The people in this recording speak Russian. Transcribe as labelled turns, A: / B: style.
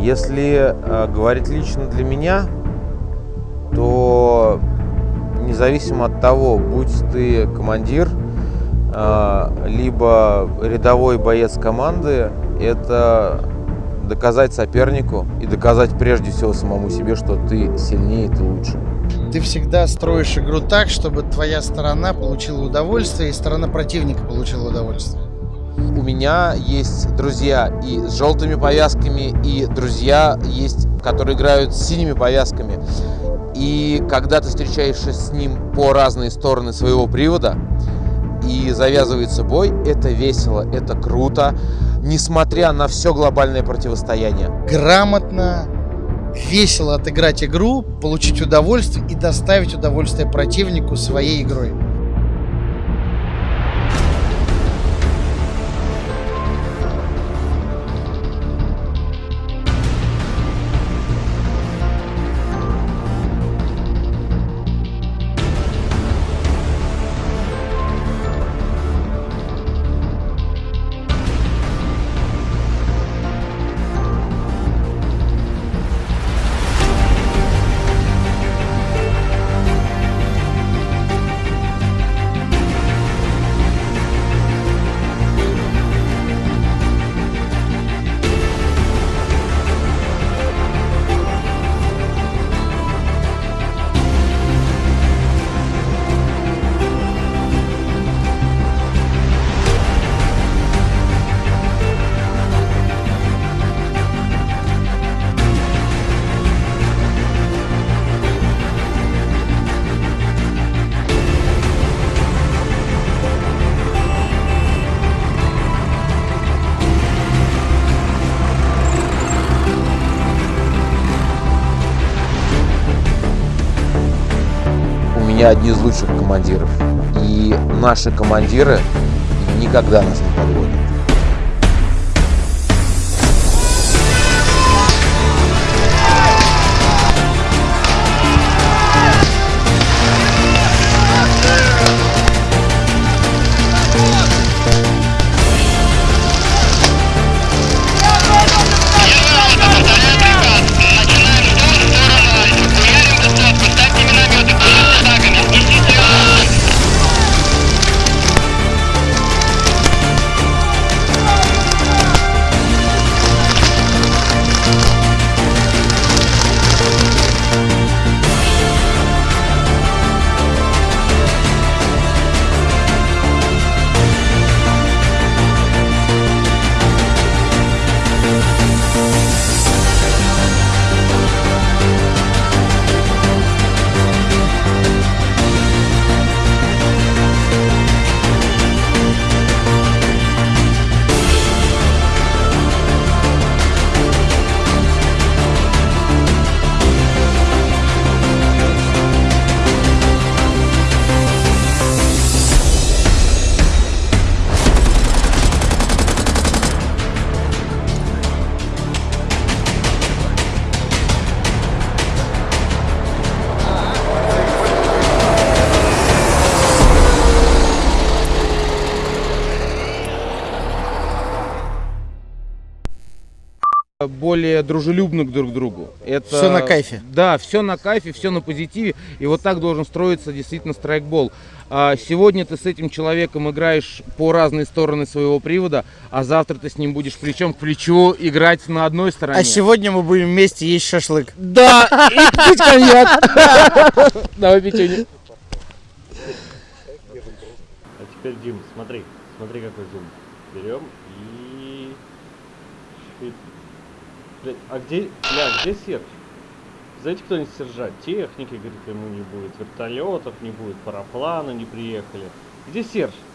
A: Если э, говорить лично для меня, то независимо от того, будь ты командир, э, либо рядовой боец команды, это доказать сопернику и доказать прежде всего самому себе, что ты сильнее, ты лучше.
B: Ты всегда строишь игру так, чтобы твоя сторона получила удовольствие и сторона противника получила удовольствие.
A: У меня есть друзья и с желтыми повязками, и друзья есть, которые играют с синими повязками. И когда ты встречаешься с ним по разные стороны своего привода, и завязывается бой, это весело, это круто, несмотря на все глобальное противостояние.
B: Грамотно, весело отыграть игру, получить удовольствие и доставить удовольствие противнику своей игрой.
A: Меня одни из лучших командиров. И наши командиры никогда нас не подводят. Более дружелюбны друг к другу. Это
B: Всё на кайфе.
A: Да, все на кайфе, все на позитиве. И вот так должен строиться действительно страйкбол. А сегодня ты с этим человеком играешь по разные стороны своего привода, а завтра ты с ним будешь плечом к плечу играть на одной стороне.
B: А сегодня мы будем вместе есть шашлык.
A: Да, и пить коньяк. Давай печенье.
C: А теперь, Дим, смотри, смотри какой зум. Берем и... Блядь, а где, бля, где Серж? Знаете, кто-нибудь Сержа? Техники, говорит, ему не будет, вертолетов не будет, парапланы не приехали. Где Серж?